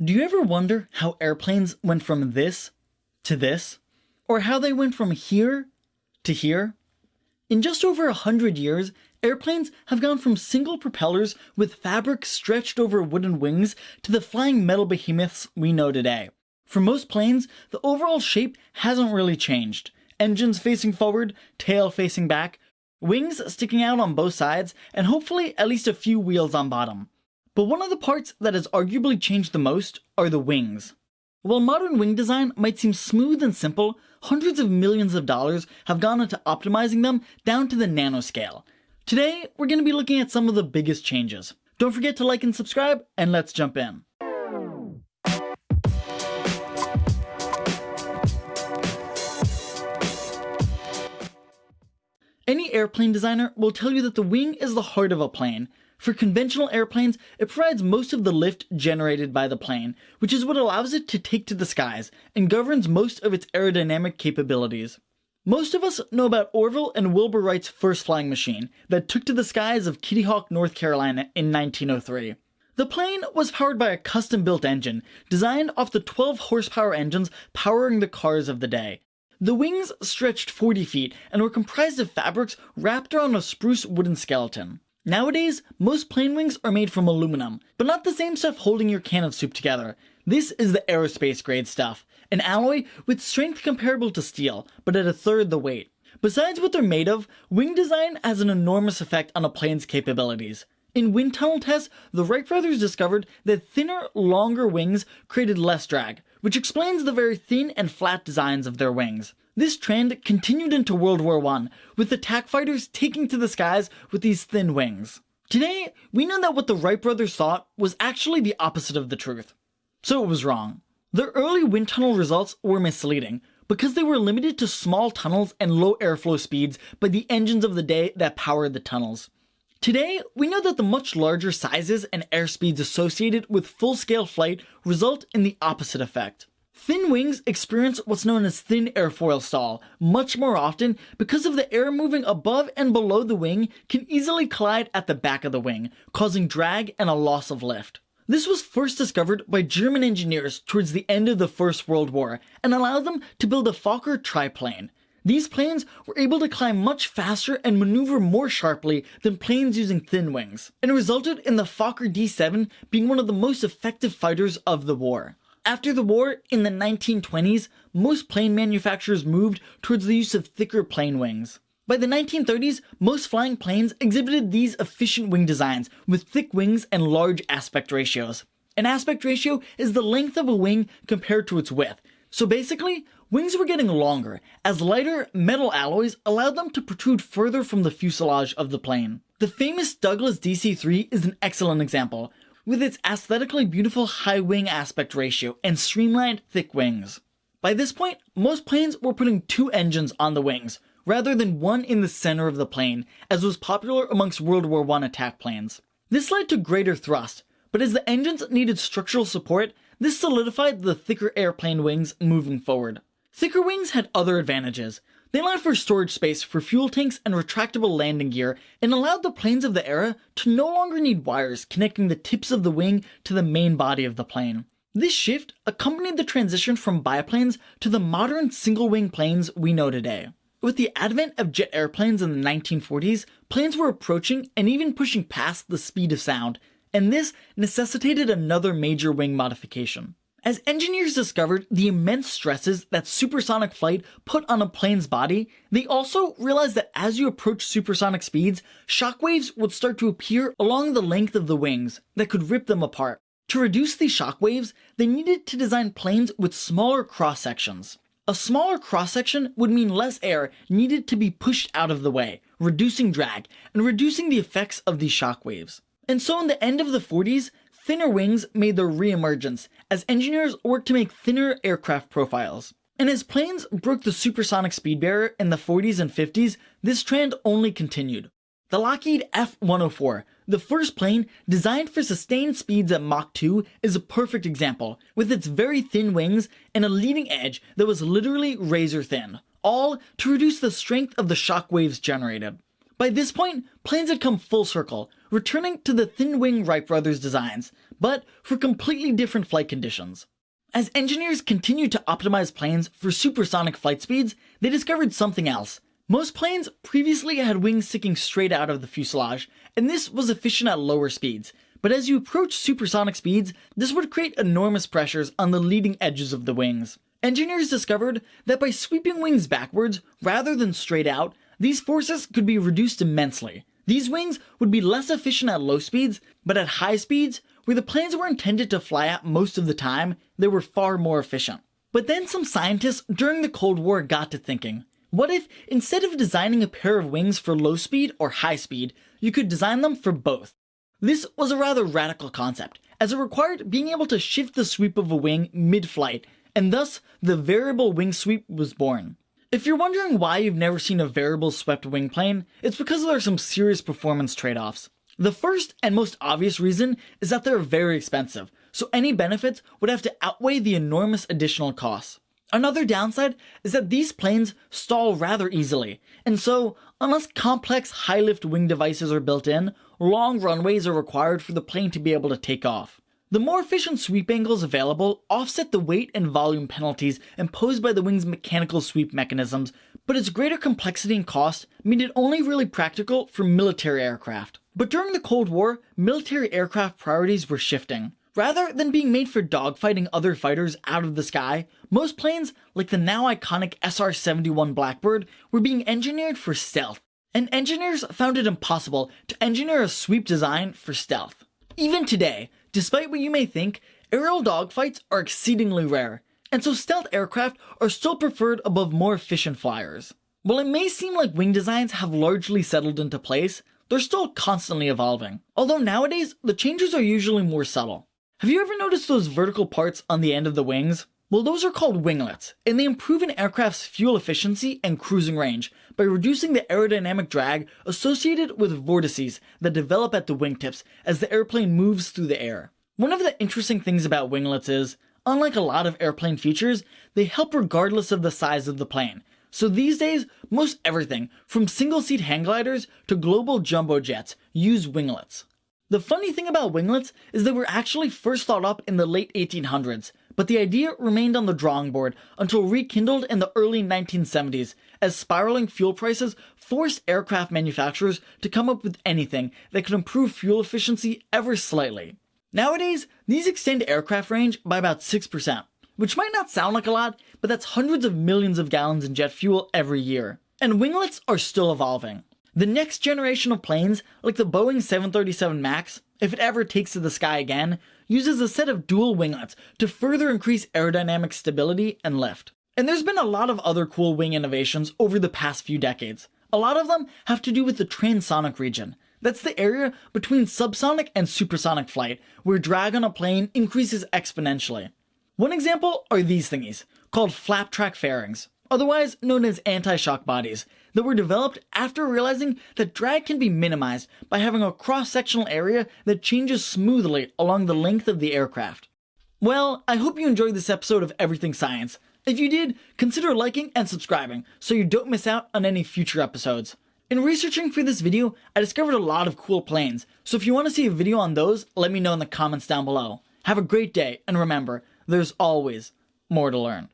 Do you ever wonder how airplanes went from this to this? Or how they went from here to here? In just over a hundred years, airplanes have gone from single propellers with fabric stretched over wooden wings to the flying metal behemoths we know today. For most planes, the overall shape hasn't really changed. Engines facing forward, tail facing back, wings sticking out on both sides, and hopefully at least a few wheels on bottom. But one of the parts that has arguably changed the most are the wings. While modern wing design might seem smooth and simple, hundreds of millions of dollars have gone into optimizing them down to the nanoscale. Today, we're going to be looking at some of the biggest changes. Don't forget to like and subscribe, and let's jump in. Airplane designer will tell you that the wing is the heart of a plane, for conventional airplanes, it provides most of the lift generated by the plane, which is what allows it to take to the skies and governs most of its aerodynamic capabilities. Most of us know about Orville and Wilbur Wright's first flying machine that took to the skies of Kitty Hawk, North Carolina in 1903. The plane was powered by a custom built engine designed off the 12 horsepower engines powering the cars of the day. The wings stretched 40 feet and were comprised of fabrics wrapped around a spruce wooden skeleton. Nowadays, most plane wings are made from aluminum, but not the same stuff holding your can of soup together. This is the aerospace grade stuff, an alloy with strength comparable to steel, but at a third the weight. Besides what they're made of, wing design has an enormous effect on a plane's capabilities. In wind tunnel tests, the Wright brothers discovered that thinner, longer wings created less drag, which explains the very thin and flat designs of their wings. This trend continued into World War I, with attack fighters taking to the skies with these thin wings. Today, we know that what the Wright brothers thought was actually the opposite of the truth. So it was wrong. Their early wind tunnel results were misleading, because they were limited to small tunnels and low airflow speeds by the engines of the day that powered the tunnels. Today, we know that the much larger sizes and airspeeds associated with full-scale flight result in the opposite effect. Thin wings experience what's known as thin airfoil stall much more often because of the air moving above and below the wing can easily collide at the back of the wing, causing drag and a loss of lift. This was first discovered by German engineers towards the end of the First World War and allowed them to build a Fokker triplane. These planes were able to climb much faster and maneuver more sharply than planes using thin wings, and resulted in the Fokker D7 being one of the most effective fighters of the war. After the war, in the 1920s, most plane manufacturers moved towards the use of thicker plane wings. By the 1930s, most flying planes exhibited these efficient wing designs with thick wings and large aspect ratios. An aspect ratio is the length of a wing compared to its width. So basically, wings were getting longer, as lighter metal alloys allowed them to protrude further from the fuselage of the plane. The famous Douglas DC-3 is an excellent example, with its aesthetically beautiful high wing aspect ratio and streamlined thick wings. By this point, most planes were putting two engines on the wings, rather than one in the center of the plane, as was popular amongst World War I attack planes. This led to greater thrust, but as the engines needed structural support, this solidified the thicker airplane wings moving forward. Thicker wings had other advantages, they allowed for storage space for fuel tanks and retractable landing gear and allowed the planes of the era to no longer need wires connecting the tips of the wing to the main body of the plane. This shift accompanied the transition from biplanes to the modern single-wing planes we know today. With the advent of jet airplanes in the 1940s, planes were approaching and even pushing past the speed of sound, and this necessitated another major wing modification. As engineers discovered the immense stresses that supersonic flight put on a plane's body, they also realized that as you approach supersonic speeds, shockwaves would start to appear along the length of the wings that could rip them apart. To reduce these shockwaves, they needed to design planes with smaller cross sections. A smaller cross section would mean less air needed to be pushed out of the way, reducing drag and reducing the effects of these shockwaves. And so in the end of the 40s, Thinner wings made their reemergence as engineers worked to make thinner aircraft profiles. And as planes broke the supersonic speed barrier in the 40s and 50s, this trend only continued. The Lockheed F-104, the first plane designed for sustained speeds at Mach 2, is a perfect example, with its very thin wings and a leading edge that was literally razor thin, all to reduce the strength of the shock waves generated. By this point, planes had come full circle, returning to the thin wing Wright brothers designs, but for completely different flight conditions. As engineers continued to optimize planes for supersonic flight speeds, they discovered something else. Most planes previously had wings sticking straight out of the fuselage, and this was efficient at lower speeds. But as you approach supersonic speeds, this would create enormous pressures on the leading edges of the wings. Engineers discovered that by sweeping wings backwards rather than straight out, these forces could be reduced immensely. These wings would be less efficient at low speeds, but at high speeds, where the planes were intended to fly at most of the time, they were far more efficient. But then some scientists during the Cold War got to thinking, what if instead of designing a pair of wings for low speed or high speed, you could design them for both? This was a rather radical concept, as it required being able to shift the sweep of a wing mid-flight, and thus the variable wing sweep was born. If you're wondering why you've never seen a variable swept wing plane, it's because there are some serious performance trade-offs. The first and most obvious reason is that they're very expensive, so any benefits would have to outweigh the enormous additional costs. Another downside is that these planes stall rather easily, and so, unless complex high lift wing devices are built in, long runways are required for the plane to be able to take off. The more efficient sweep angles available offset the weight and volume penalties imposed by the wing's mechanical sweep mechanisms, but its greater complexity and cost made it only really practical for military aircraft. But during the Cold War, military aircraft priorities were shifting. Rather than being made for dogfighting other fighters out of the sky, most planes, like the now iconic SR-71 Blackbird, were being engineered for stealth. And engineers found it impossible to engineer a sweep design for stealth. Even today, despite what you may think, aerial dogfights are exceedingly rare, and so stealth aircraft are still preferred above more efficient flyers. While it may seem like wing designs have largely settled into place, they're still constantly evolving. Although nowadays, the changes are usually more subtle. Have you ever noticed those vertical parts on the end of the wings? Well, those are called winglets, and they improve an aircraft's fuel efficiency and cruising range by reducing the aerodynamic drag associated with vortices that develop at the wingtips as the airplane moves through the air. One of the interesting things about winglets is, unlike a lot of airplane features, they help regardless of the size of the plane, so these days, most everything, from single-seat hang gliders to global jumbo jets, use winglets. The funny thing about winglets is they were actually first thought up in the late 1800s, but the idea remained on the drawing board until rekindled in the early 1970s, as spiraling fuel prices forced aircraft manufacturers to come up with anything that could improve fuel efficiency ever slightly. Nowadays, these extend aircraft range by about 6%, which might not sound like a lot, but that's hundreds of millions of gallons in jet fuel every year. And winglets are still evolving. The next generation of planes, like the Boeing 737 MAX, if it ever takes to the sky again, uses a set of dual winglets to further increase aerodynamic stability and lift. And there's been a lot of other cool wing innovations over the past few decades. A lot of them have to do with the transonic region. That's the area between subsonic and supersonic flight, where drag on a plane increases exponentially. One example are these thingies, called flap track fairings, otherwise known as anti-shock bodies, that were developed after realizing that drag can be minimized by having a cross-sectional area that changes smoothly along the length of the aircraft. Well, I hope you enjoyed this episode of Everything Science. If you did, consider liking and subscribing so you don't miss out on any future episodes. In researching for this video, I discovered a lot of cool planes, so if you want to see a video on those, let me know in the comments down below. Have a great day, and remember, there's always more to learn.